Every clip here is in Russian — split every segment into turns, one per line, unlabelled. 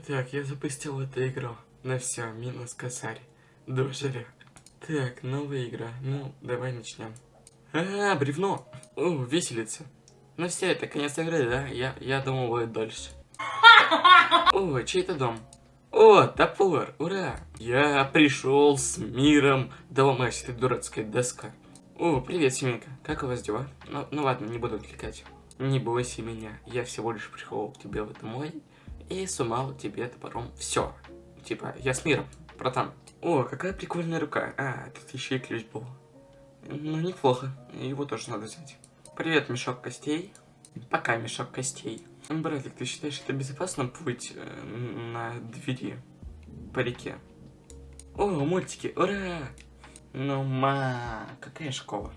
Итак, я запустил эту игру. Ну все, минус косарь. Дожили. Так, новая игра. Ну, давай начнем. А, бревно. О, веселится. Ну все, это конец игры, да? Я, я думал, будет дольше. О, чей это дом? О, топор, ура! Я пришел с миром. Да ломайся, ты дурацкая доска. О, привет, семейка. Как у вас дела? Ну, ну ладно, не буду отвлекать. Не бойся меня. Я всего лишь пришел к тебе в этом мой и сумал тебе топором все. Типа, я с миром, братан. О, какая прикольная рука. А, тут еще и ключ был. Ну, неплохо. Его тоже надо взять. Привет, мешок костей. Пока, мешок костей. Братик, ты считаешь, это безопасно путь э, на двери по реке? О, мультики, ура! Ну, ма, какая школа?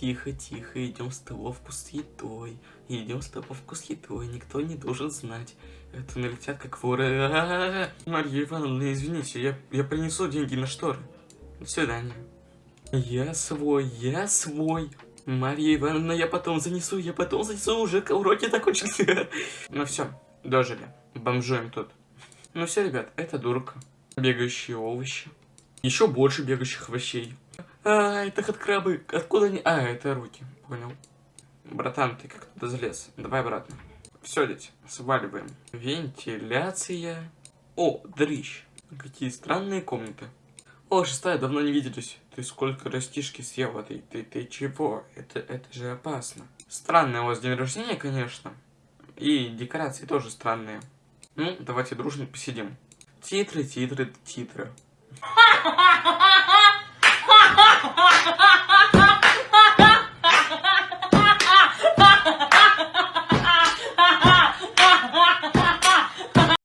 Тихо, тихо, идем в столовку с едой. Идем в столовку с едой, никто не должен знать. Это налетят как воры. А -а -а. Марья Ивановна, извините, я, я принесу деньги на шторы. До свидания. Я свой, я свой. Марья Ивановна, я потом занесу, я потом занесу, уже уроки закончились. Ну все, дожили. Бомжуем тут. Ну все, ребят, это дурка. Бегающие овощи. Еще больше бегающих овощей. А, это крабы. Откуда они? А, это руки. Понял. Братан, ты как туда залез? Давай обратно. Все, дети, сваливаем. Вентиляция. О, дрищ. Какие странные комнаты. О, шестая, давно не виделись. Ты сколько растишки съел этой? Ты, ты чего? Это, это же опасно. Странное у вас день рождения, конечно. И декорации тоже странные. Ну, давайте дружно посидим. Титры, титры, титры.